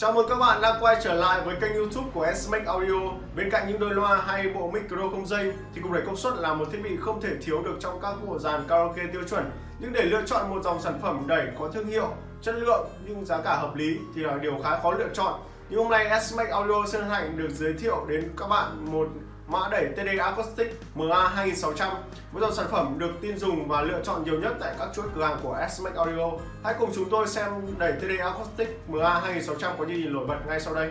Chào mừng các bạn đã quay trở lại với kênh youtube của SMAX Audio. Bên cạnh những đôi loa hay bộ micro không dây thì cục đẩy công suất là một thiết bị không thể thiếu được trong các bộ dàn karaoke tiêu chuẩn. Nhưng để lựa chọn một dòng sản phẩm đẩy có thương hiệu, chất lượng nhưng giá cả hợp lý thì là điều khá khó lựa chọn. Nhưng hôm nay SMAX Audio xin hạnh được giới thiệu đến các bạn một mã đẩy TD Acoustic MA 2600 với dòng sản phẩm được tin dùng và lựa chọn nhiều nhất tại các chuỗi cửa hàng của SMAX Audio. Hãy cùng chúng tôi xem đẩy TD Acoustic MA 2600 có gì nổi bật ngay sau đây.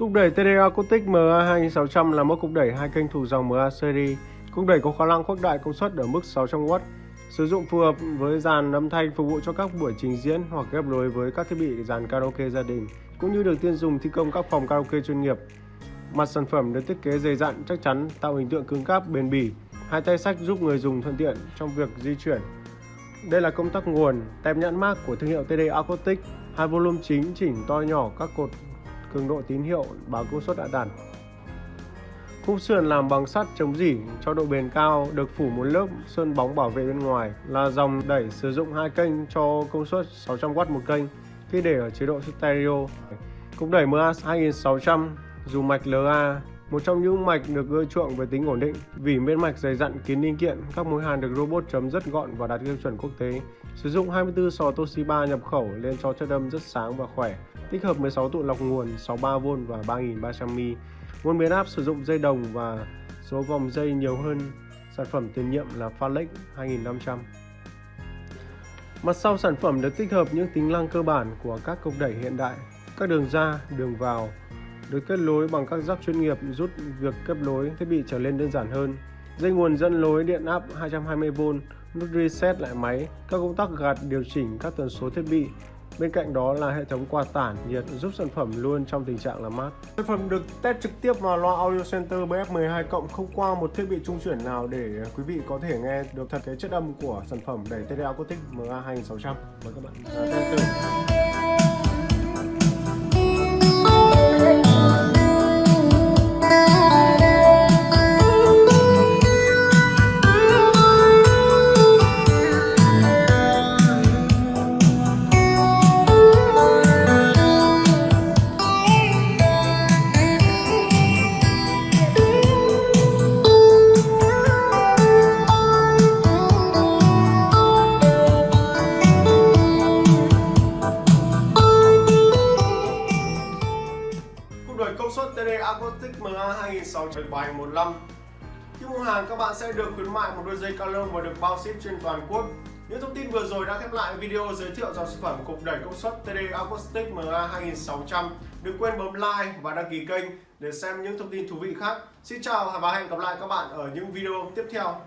Cục đẩy TDA Cotic MA2600 là mẫu cục đẩy hai kênh thuộc dòng MA series. Cục đẩy có khả năng khuếch đại công suất ở mức 600W, sử dụng phù hợp với dàn âm thanh phục vụ cho các buổi trình diễn hoặc ghép nối với các thiết bị dàn karaoke gia đình, cũng như được tiên dùng thi công các phòng karaoke chuyên nghiệp. Mặt sản phẩm được thiết kế dày dặn chắc chắn, tạo hình tượng cứng cáp bền bỉ. Hai tay sách giúp người dùng thuận tiện trong việc di chuyển. Đây là công tắc nguồn, tem nhãn mác của thương hiệu TD Acoustic, hai volume chính chỉnh to nhỏ các cột cường độ tín hiệu báo công suất đã đạt. Khung sườn làm bằng sắt chống dỉ cho độ bền cao, được phủ một lớp sơn bóng bảo vệ bên ngoài, là dòng đẩy sử dụng hai kênh cho công suất 600W một kênh khi để ở chế độ stereo. Cục đẩy MA 2600 dùng mạch LA, một trong những mạch được ưa chuộng về tính ổn định. Vì bên mạch dày dặn kín linh kiện, các mối hàn được robot chấm rất gọn và đạt tiêu chuẩn quốc tế. Sử dụng 24 sò Toshiba nhập khẩu lên cho chất âm rất sáng và khỏe tích hợp 16 tụ lọc nguồn 63V và 3300mAh. Nguồn biến áp sử dụng dây đồng và số vòng dây nhiều hơn sản phẩm tiền nhiệm là Phalix 2500. Mặt sau sản phẩm được tích hợp những tính năng cơ bản của các cục đẩy hiện đại. Các đường ra, đường vào được kết nối bằng các rắc chuyên nghiệp giúp việc kết nối thiết bị trở nên đơn giản hơn. Dây nguồn dẫn lối điện áp 220V, nút reset lại máy, các công tắc gạt điều chỉnh các tần số thiết bị, Bên cạnh đó là hệ thống quạt tản nhiệt giúp sản phẩm luôn trong tình trạng là mát. Sản phẩm được test trực tiếp vào loa Audio Center BF12 cộng không qua một thiết bị trung chuyển nào để quý vị có thể nghe được thật cái chất âm của sản phẩm đẩy TD Acoustic MA2600. Mời các bạn test suất TD Acoustic MA 2675 Khi mua hàng, các bạn sẽ được khuyến mại một đôi dây cao lông và được bao ship trên toàn quốc những thông tin vừa rồi đã khép lại video giới thiệu dòng sản phẩm cục đẩy công suất TD Acoustic MA 2600. Đừng quên bấm like và đăng ký kênh để xem những thông tin thú vị khác. Xin chào và hẹn gặp lại các bạn ở những video tiếp theo.